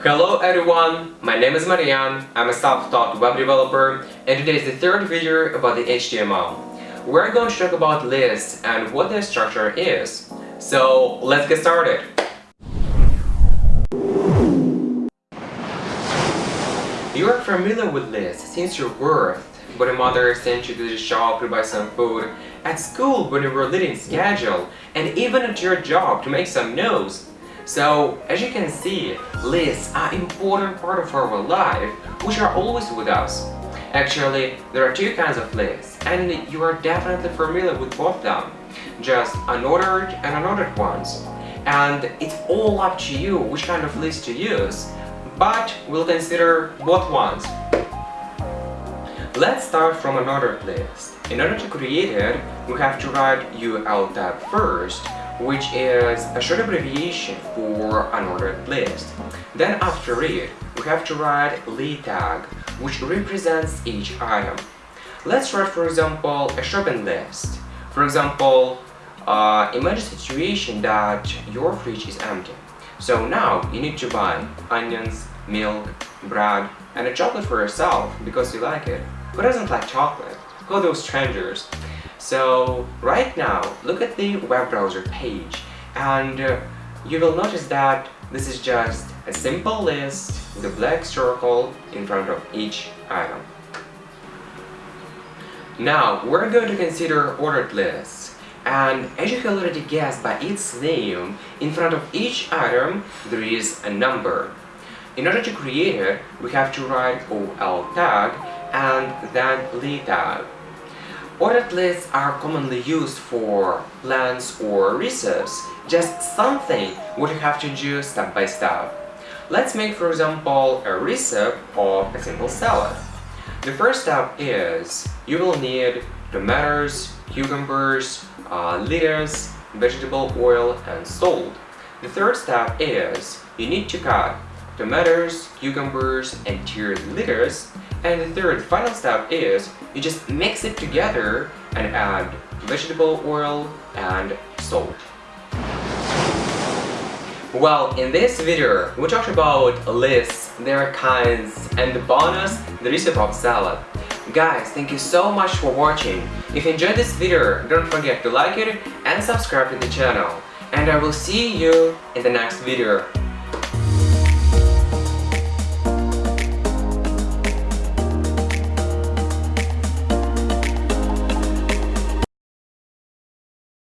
Hello everyone, my name is Marian, I'm a self-taught web developer and today is the third video about the HTML. We're going to talk about lists and what their structure is. So let's get started. You are familiar with lists since your birth, when your mother sent you to the shop to buy some food, at school when you were leading schedule, and even at your job to make some notes. So, as you can see, lists are important part of our life, which are always with us. Actually, there are two kinds of lists, and you are definitely familiar with both them, just unordered and unordered ones. And it's all up to you which kind of list to use, but we'll consider both ones. Let's start from an ordered list. In order to create it, we have to write UL first, which is a short abbreviation for an ordered list. Then after it, we have to write li tag, which represents each item. Let's write for example a shopping list. For example, uh, imagine a situation that your fridge is empty. So now you need to buy onions, milk, bread and a chocolate for yourself because you like it. Who doesn't like chocolate? Who are those strangers? So right now look at the web browser page and uh, you will notice that this is just a simple list with a black circle in front of each item. Now we're going to consider ordered lists. And as you can already guess by its name, in front of each item there is a number. In order to create it, we have to write OL tag and then li tag. Lists are commonly used for plans or recipes, just something you have to do step by step. Let's make for example a recipe of a simple salad. The first step is you will need tomatoes, cucumbers, uh, lettuce, vegetable oil and salt. The third step is you need to cut tomatoes, cucumbers and tiered lettuce and the third final step is you just mix it together and add vegetable oil and salt. Well, in this video, we talked about lists, their kinds, and the bonus, the recipe of salad. Guys, thank you so much for watching. If you enjoyed this video, don't forget to like it and subscribe to the channel. And I will see you in the next video.